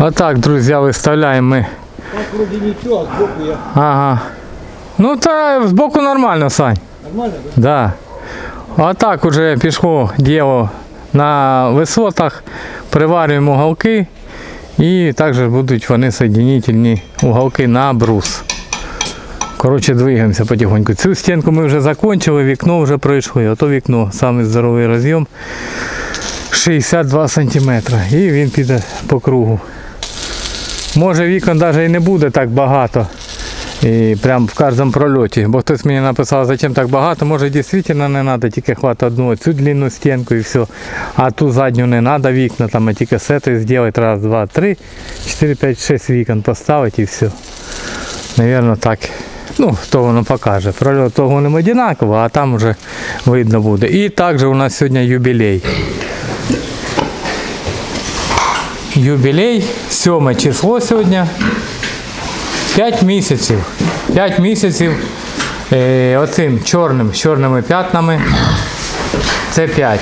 Отак, друзі, виставляємо ми. Так вроде ничего, а сбоку я Ага. Ну та збоку нормально, Сань. нормально, да? Да. Отак уже пішло діло на висотах. Приварюємо уголки і також будуть вони соєдинительні уголки на брус. Коротше, двигаємося потихоньку. Цю стінку ми вже закончили, вікно вже пройшли. Ото вікно, самий здоровий роз'єм 62 см. І він піде по кругу. Може вікон навіть і не буде так багато. І прям в кожному прольоті. Бо хтось мені написав, зачем так багато, може дійсно не треба, тільки хватить одну цю длинну стінку і все. А ту задню не треба вікна, там, а тільки цієї зробити раз, два, три, чотири, п'ять, шість вікон поставити і все. Навірно так. Ну, то воно покаже. Прольот того не одинаково, а там вже видно буде. І також у нас сьогодні юбілей. Юбілей, 7 число сьогодні. 5 місяців. 5 місяців е, оцим чорним, з чорними п'ятнами. Це 5.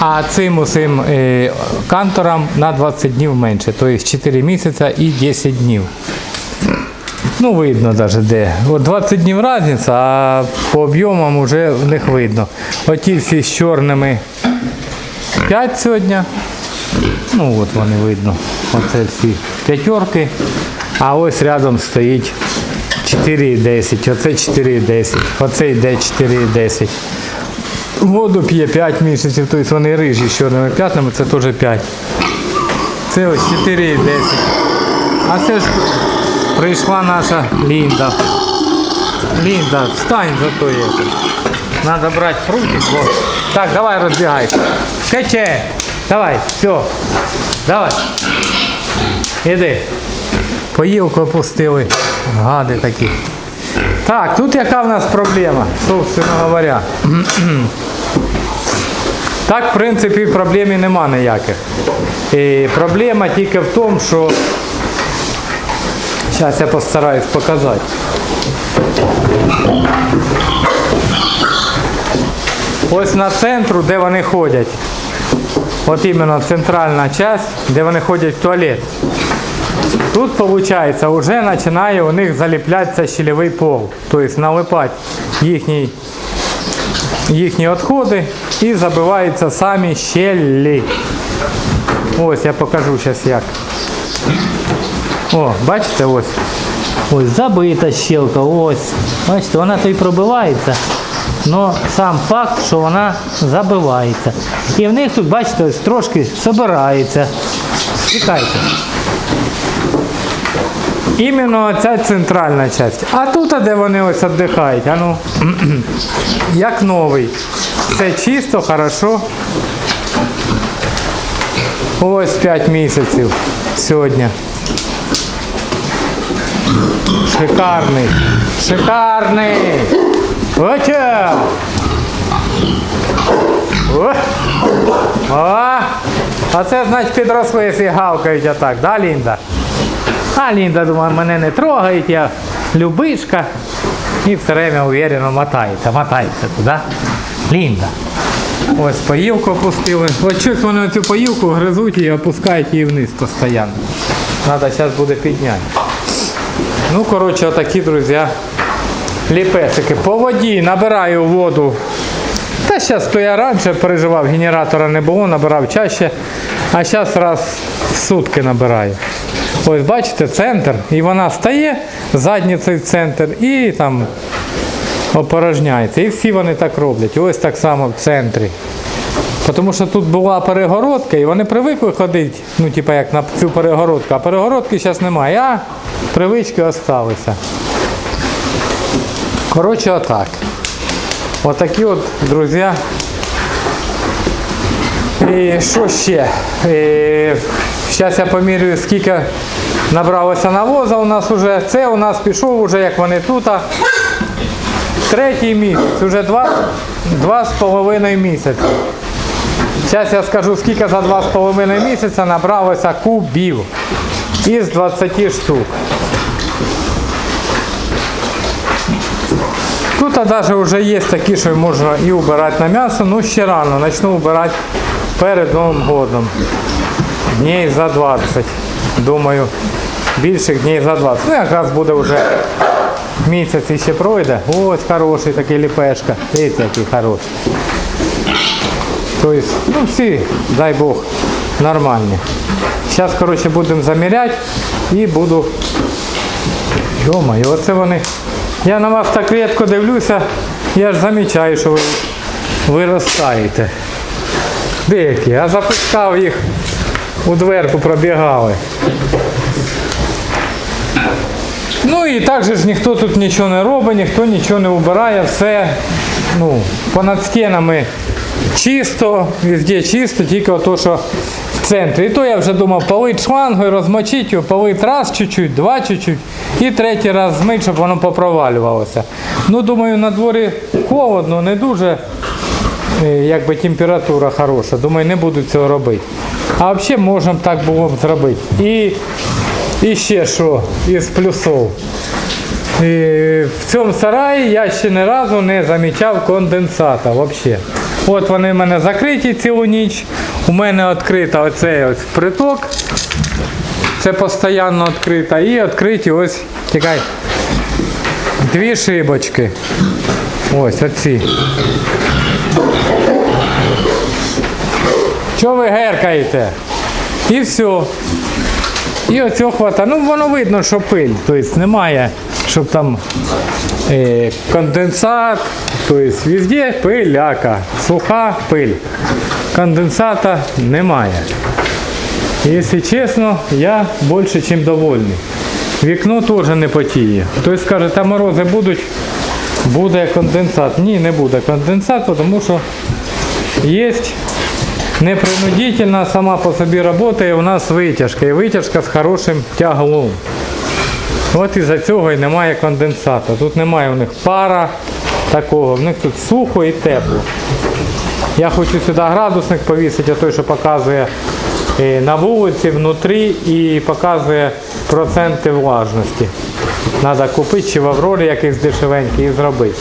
А цим усім е, канторам на 20 днів менше. Тобто 4 місяця і 10 днів. Ну, видно навіть де. От 20 днів різниця, а по об'ємам вже в них видно. Оті всі з чорними 5 сьогодні. Ну от вони видно. Оце всі п'ятерки. А ось рядом стоїть 4,10. Оце 4,10. Оце йде 4,10. Воду п'є 5 місяців, тобто вони рижі з чорними п'ятнами, це теж 5. Це ось 4,10. А це ж прийшла наша Лінда. Лінда, встань за то є. Надо брати прутик. Так, давай розбігайся. Каче. Давай, все. Давай. Іди. Поїлку опустили. Гади такі. Так, тут яка в нас проблема, собственно говоря. Так, в принципі, проблем і нема ніяких. І проблема тільки в тому, що Зараз я постараюсь показати. Ось на центру, де вони ходять. От іменно центральна частина, де вони ходять в туалет. Тут, виходить, вже починає у них заліплятися щелевий пол. Тобто налипати їхні, їхні відходи і забиваються самі щелі. Ось я покажу зараз як. О, бачите, ось. Ось забита щелка, ось. Бачите, вона то й пробивається. Но сам факт, що вона забивається. І в них тут, бачите, трошки собирається. Чекайте. Іменно ця центральна частина. А тут, де вони ось віддихають, ну, як новий. Все чисто, хорошо. Ось 5 місяців сьогодні. Шикарний. Шикарний. Оча. О. О. А це значить підросли і гавкають отак, да, Лінда? А Лінда думає, мене не трогають, я любишка. І все время уверенно мотається, мотається туди. Лінда. Ось поїлку опустили. Ось щось вони цю поїлку гризуть і опускають її вниз постійно. Треба зараз буде підняти. Ну, коротше, отакі, друзі, ліпесики. По воді набираю воду. Та зараз то я раніше переживав, генератора не було, набирав чаще. А зараз раз в сутки набираю. Ось бачите, центр. І вона стає, задницею в центр і там опорожняється. І всі вони так роблять. Ось так само в центрі. Тому що тут була перегородка, і вони привикли ходити, ну, типа як на цю перегородку, а перегородки зараз немає, а привички залишилися. Коротше, отак. Отакі от, друзі. І що ще? Зараз я помірюю, скільки набралося навоза у нас вже. Це у нас пішов вже, як вони тут. Третій місяць, вже два, два з половиною місяці. Зараз я скажу, скільки за 2,5 місяця набралося кубів із 20 штук. Тут навіть вже є такі, що можна і убирати на м'ясо, ну ще рано, почну убирати перед Новим годом. Днів за 20. думаю, більших днів за 20. Ну, якраз буде вже місяць ще пройде. Ось хороший такий ліпешка. Дивіться, який хороший. Тобто, ну всі, дай Бог, нормальні. Зараз, коротше, будемо заміряти і буду. Йо-моє, оце вони. Я на вас так рідко дивлюся, я ж замічаю, що ви виростаєте. Деякі, а запускав їх у дверку пробігали. Ну і так же ж ніхто тут нічого не робить, ніхто нічого не убирає, все ну, понад стінами чисто, везде чисто, тільки ото, що центрі. І то я вже думав полить шлангою, розмочити його, полить раз чуть-чуть, два чуть-чуть і третій раз змить, щоб воно попровалювалося. Ну, думаю, на дворі холодно, не дуже е, якби температура хороша. Думаю, не буду цього робити. А взагалі можемо так було б зробити. І, і ще що із плюсов. І в цьому сараї я ще ні разу не замічав конденсата взагалі. От вони в мене закриті цілу ніч. У мене відкрита оцей ось приток. Це постійно відкрита. І відкриті ось тікай. Дві шибочки. Ось оці. Чого ви геркаєте? І все. І оцього хватає. Ну воно видно, що пиль. Тобто немає, щоб там е, конденсат. Тобто везде пиляка. Суха пиль. Конденсата немає. Якщо чесно, я більше, ніж довольний. Вікно теж не потіє. Хтось скаже, та морози будуть, буде конденсат. Ні, не буде конденсату, тому що є непринудительно сама по собі працює у нас витяжка. І витяжка з хорошим тяглом. От із-за цього і немає конденсату. Тут немає у них пара такого, в них тут сухо і тепло. Я хочу сюди градусник повісити, а той, що показує е, на вулиці, внутрі і показує проценти влажності. Треба купити чи в Аврорі якийсь дешевенький і зробити.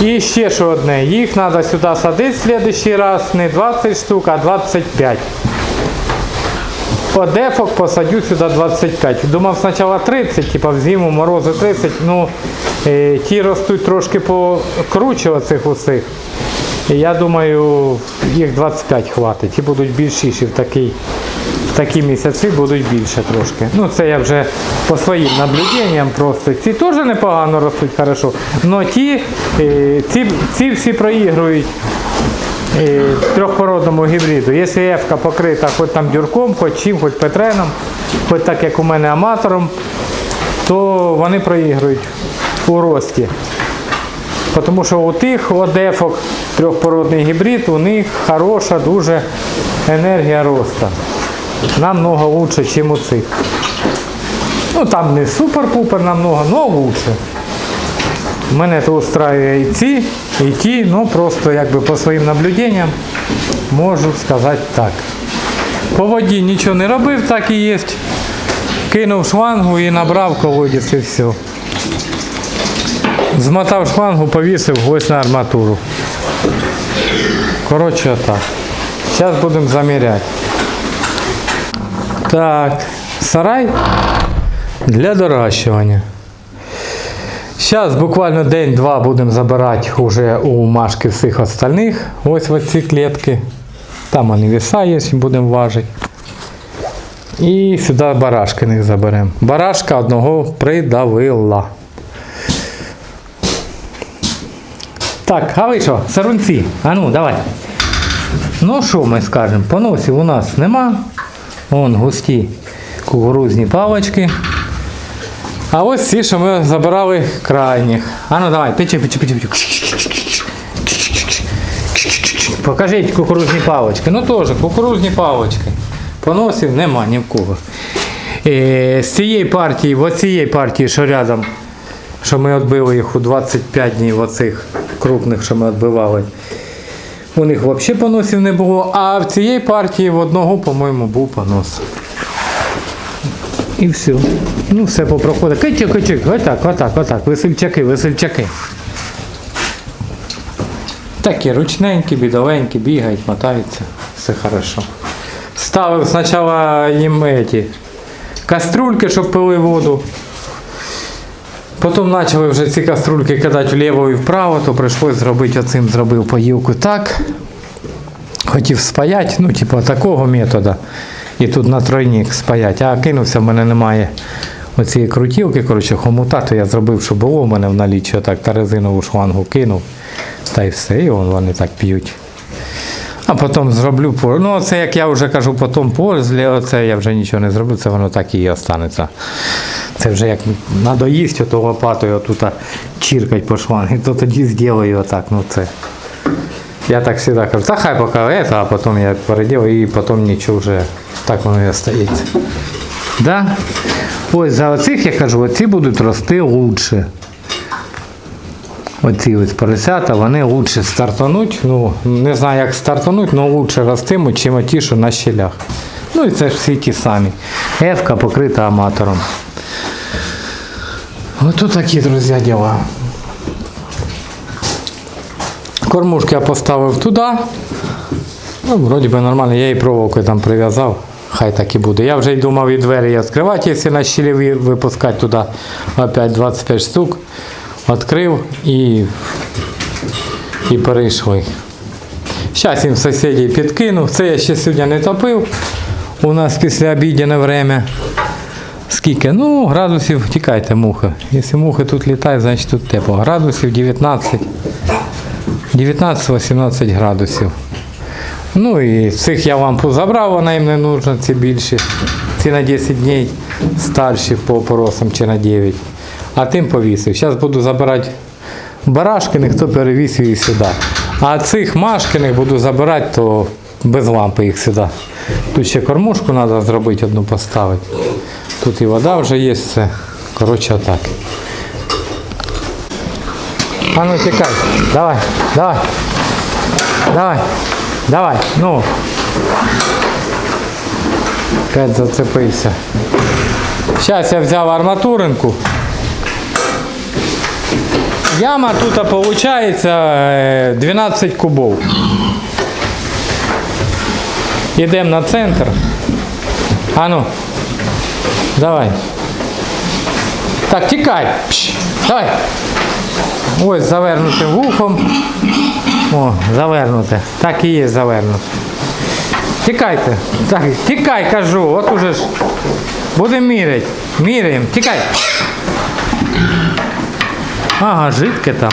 І ще що одне, їх треба сюди садити в следующий раз не 20 штук, а 25. Одефок посадю сюди 25. Думав спочатку 30, типу в зиму морози 30, ну е, ті ростуть трошки покруче оцих усіх. І я думаю, їх 25 хватить. Ті будуть більшіші в такий, в такі місяці будуть більше трошки. Ну це я вже по своїм наблюденням просто. Ці теж непогано ростуть хорошо. Но ті, е, ці, ці всі проігрують трьохпородному гібриду. Якщо ефка покрита хоч там дюрком, хоч чим, хоч петреном, хоч так як у мене аматором, то вони проігрують у рості. Тому що у тих одефок трьохпородний гібрид, у них хороша дуже енергія росту. Намного лучше, ніж у цих. Ну там не супер-пупер намного, але лучше. Мене то устраює і ці, і ті, ну просто якби по своїм наблюденням можу сказати так. По воді нічого не робив, так і є. Кинув шлангу і набрав колодязь і все. Змотав шлангу, повісив ось на арматуру. Коротше, отак. Зараз будемо заміряти. Так, сарай для доращування. Зараз буквально день-два будемо забирати уже у Машки всіх остальних. Ось в ці клітки. Там вони віса є, будемо важити. І сюди барашкиних заберемо. Барашка одного придавила. Так, а ви що, сарунці? А ну, давай. Ну що ми скажемо? Поносів у нас нема. Вон густі кукурузні палочки. А ось ці, що ми забирали крайніх. А ну давай, печи, печи, печи, печи. Покажіть кукурузні палочки. Ну теж кукурузні палочки. Поносів нема ні в кого. Е, з цієї партії, в оцієї партії, що рядом, що ми відбили їх у 25 днів оцих крупних, що ми відбивали. У них взагалі поносів не було, а в цієї партії в одного, по-моєму, був понос. І все. Ну, все попроходить. Кичик, кичик, отак, отак, отак. Весельчаки, весельчаки. Такі ручненькі, бідовенькі, бігають, мотаються. Все хорошо. ставив спочатку їм эти каструльки, щоб пили воду. Потім почали вже ці каструльки кидати вліво і вправо, то прийшлось зробити оцим, зробив поїлку так. Хотів спаяти, ну, типу, такого методу. І тут на тройник спаяти. А кинувся, в мене немає оцієї крутілки, коротше, хомута, то я зробив, що було в мене в наліччі, так та резинову шлангу кинув. Та й все, і вон вони так п'ють. А потім зроблю по. Ну, це як я вже кажу, потім пользі, оце я вже нічого не зроблю, це воно так і останеться. Це вже як надоїсть ото лопатою отут чіркать по шлангу, то тоді зроблю отак. Ну це. Я так завжди кажу, та хай поки это, а потім я переділаю і потім нічого вже так воно і остається. Да? Ось за оцих я кажу, оці будуть рости лучше. Оці ось поросята, вони лучше стартануть. Ну, не знаю, як стартануть, але лучше ростимуть, чим ті, що на щелях. Ну і це ж всі ті самі. Ефка покрита аматором. Ось такі, друзі, діла. Кормушки я поставив туди. Ну, вроді би нормально, я і проволокою там прив'язав. Хай так і буде. Я вже й думав і двері відкривати, якщо на щілі випускати туди опять 25 штук. Відкрив і, і перейшли. Зараз їм сусідів підкинув. Це я ще сьогодні не топив. У нас після обіднє время. Скільки? Ну, градусів, тікайте мухи. Якщо мухи тут літають, значить тут тепло. Градусів 19. 19-18 градусів. Ну і цих я лампу забрав, вона їм не нужна, ці більші. Ці на 10 днів старші по поросам чи на 9. А тим повісив. Зараз буду забирати барашкиних, то перевісив їх сюди. А цих машкиних буду забирати, то без лампи їх сюди. Тут ще кормушку треба зробити, одну поставити. Тут і вода вже є, все. Коротше, отак. А ну тікай. Давай, давай. Давай. Давай. Ну. Опять зацепився. Зараз я взяв арматуринку. Яма тут виходить 12 кубов. Йдемо на центр. А ну. Давай. Так, тікай. Давай. Ось завернутим вухом. О, завернуте. Так і є завернуте. Тікайте. Так, тікай, кажу. От уже ж. Будемо міряти. Міряємо. Тікай. Ага, жидке там.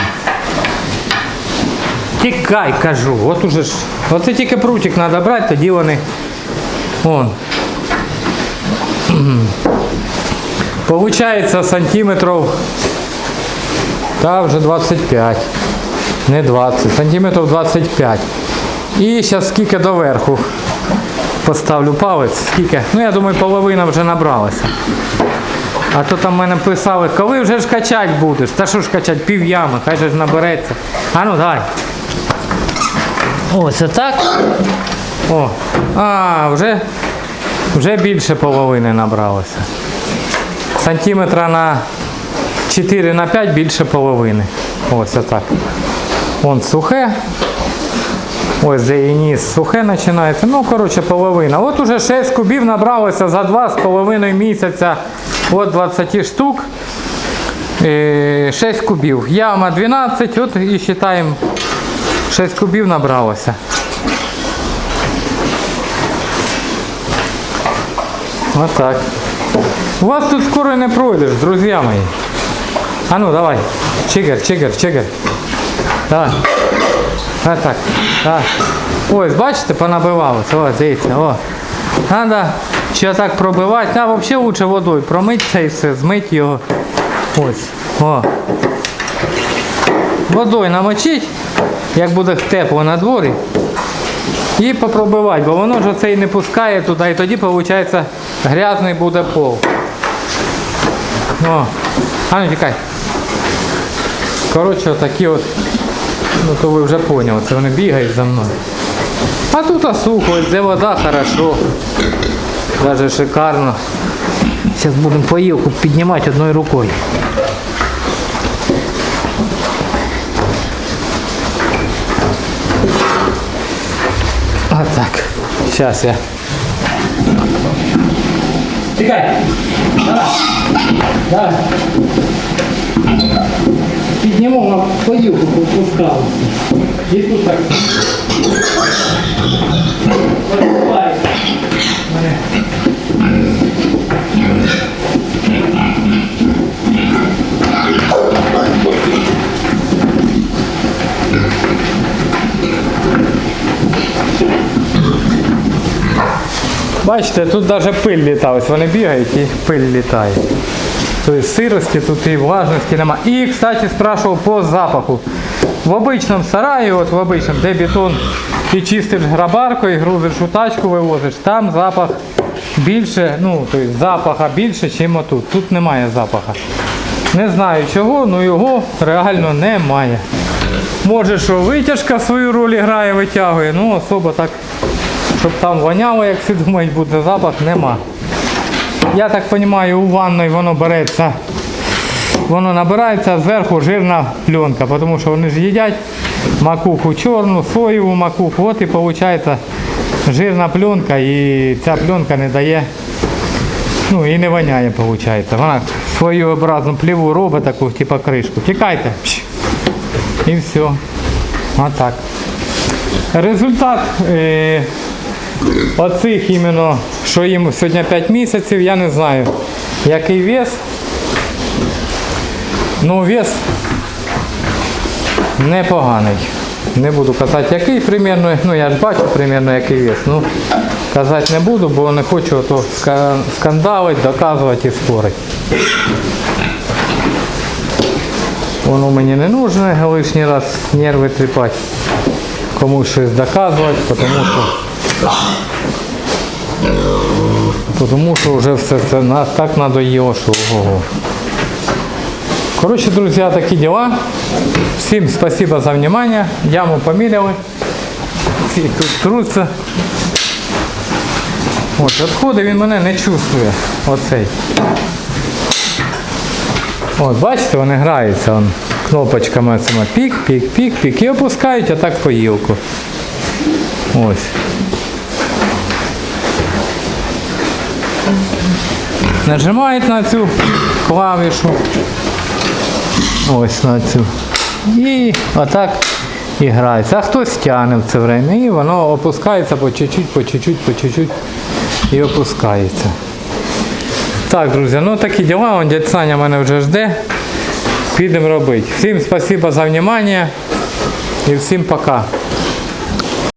Тікай, кажу. От уже ж. Оце тільки прутик треба брати, тоді вони. Вон. Получається сантиметрів та вже 25. Не 20, сантиметрів 25. І зараз скільки доверху поставлю палець, скільки. Ну я думаю, половина вже набралася. А то там мене писали, коли вже ж качати будеш? Та що ж качати, пів ями, хай же ж набереться. А ну давай. Ось отак. О. А, вже, вже більше половини набралося. Сантиметра на 4 на 5 більше половини. Ось отак. Вон сухе. Ось де і низ сухе починається. Ну, коротше, половина. От уже 6 кубів набралося за 2,5 місяця. От 20 штук. Е, 6 кубів. Яма 12, от і вважаємо 6 кубів набралося. Отак. У вас тут скоро не пройдеш, друзі мої. А ну давай. Чигер, чигер, чигер. Давай. А так. Так. Ось, бачите, понабивалося. О, дивіться, о. Надо ще так пробивати. А взагалі лучше водою промити це і все, змити його. Ось. О. Водою намочить, як буде тепло на дворі. І попробивати, бо воно ж оце і не пускає туди, і тоді виходить грязний буде пол. О, а ну тікай. Коротше, отакі от, ну то ви вже поняли, це вони бігають за мною. А тут а сухо, ось де вода хорошо. Даже шикарно. Зараз будемо поїлку піднімати одною рукою. Отак. Зараз я Чекай. Давай. Давай. Підніму на подюку, попускалися. І тут так. Бачите, тут навіть пиль літає. Ось вони бігають і пиль літає. Тобто сирості тут і влажності нема. І, кстати, спрашивав по запаху. В обичному сараї, от в обичному, де бетон ти чистиш грабаркою, грузиш у тачку, вивозиш, там запах більше, ну, тобто запаха більше, ніж отут. Тут немає запаха. Не знаю чого, але його реально немає. Може, що витяжка свою роль грає, витягує, ну особо так щоб там воняло, як всі думають, буде запах, нема. Я так розумію, у ванної воно береться, воно набирається, зверху жирна пленка, тому що вони ж їдять макуху чорну, соєву макуху, от і виходить жирна пленка і ця пленка не дає, ну і не воняє, виходить. Вона своєобразну пліву робить таку, типу кришку. Тікайте. І все. Отак. Результат е, оцих іменно, що їм сьогодні 5 місяців, я не знаю, який вес. Ну, вес непоганий. Не буду казати, який примірно, ну я ж бачу примірно який вес. Ну, казати не буду, бо не хочу то ска- скандалити, доказувати і спорити. Воно мені не нужно лишній раз нерви тріпати комусь щось доказувати, тому що тому що вже все це так надоїло, що ого. Друзі, такі діла. Всім спасибо за внимание. Яму поміряли. Ці тут труться. От, відходи він мене не чувствує. Оцей. От, бачите, вони граються. Он, кнопочками цими пік, пік, пік, пік. І опускають отак по гілку. Ось. Нажимають на цю клавішу. Ось на цю. І отак і грається. А хтось тягне в це время. І воно опускається по чуть-чуть, по чуть-чуть, по чуть-чуть і опускається. Так, друзі, ну такі діла. Он дядь Саня мене вже жде. Підемо робити. Всім спасибо за внимание і всім пока.